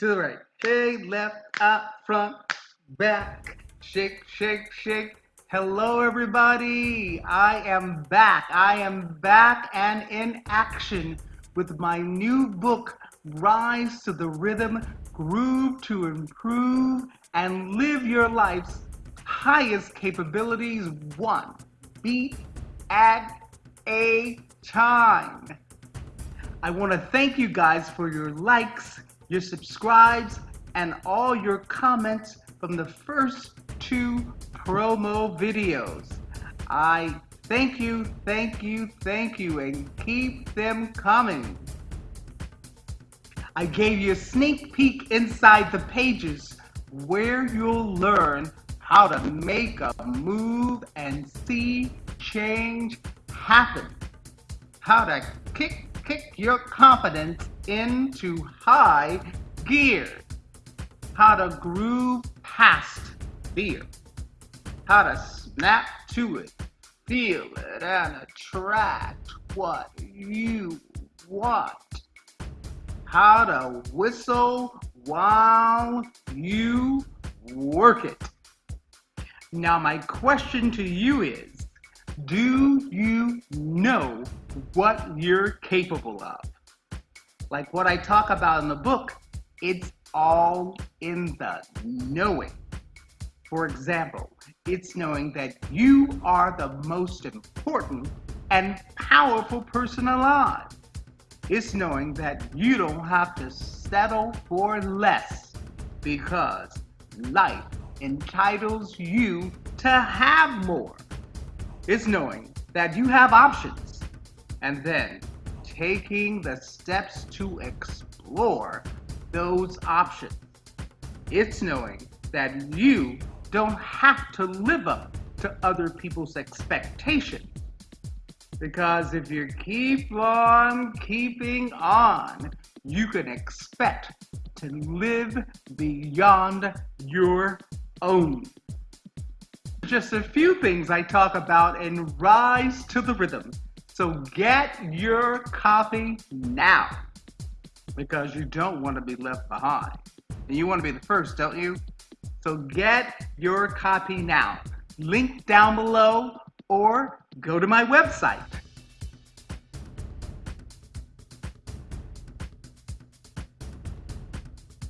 to the right. Hey, left, up, front, back. Shake, shake, shake. Hello, everybody. I am back. I am back and in action with my new book, Rise to the Rhythm, Groove to Improve, and Live Your Life's Highest Capabilities One Beat at a Time. I want to thank you guys for your likes, your subscribes, and all your comments from the first two promo videos. I thank you, thank you, thank you, and keep them coming. I gave you a sneak peek inside the pages where you'll learn how to make a move and see change happen. How to kick kick your confidence into high gear. How to groove past fear. How to snap to it, feel it, and attract what you want. How to whistle while you work it. Now, my question to you is do you know what you're capable of? Like what I talk about in the book, it's all in the knowing. For example, it's knowing that you are the most important and powerful person alive. It's knowing that you don't have to settle for less because life entitles you to have more. It's knowing that you have options and then taking the steps to explore those options. It's knowing that you don't have to live up to other people's expectations. Because if you keep on keeping on, you can expect to live beyond your own just a few things I talk about in Rise to the Rhythm. So get your copy now because you don't want to be left behind. And you want to be the first, don't you? So get your copy now. Link down below or go to my website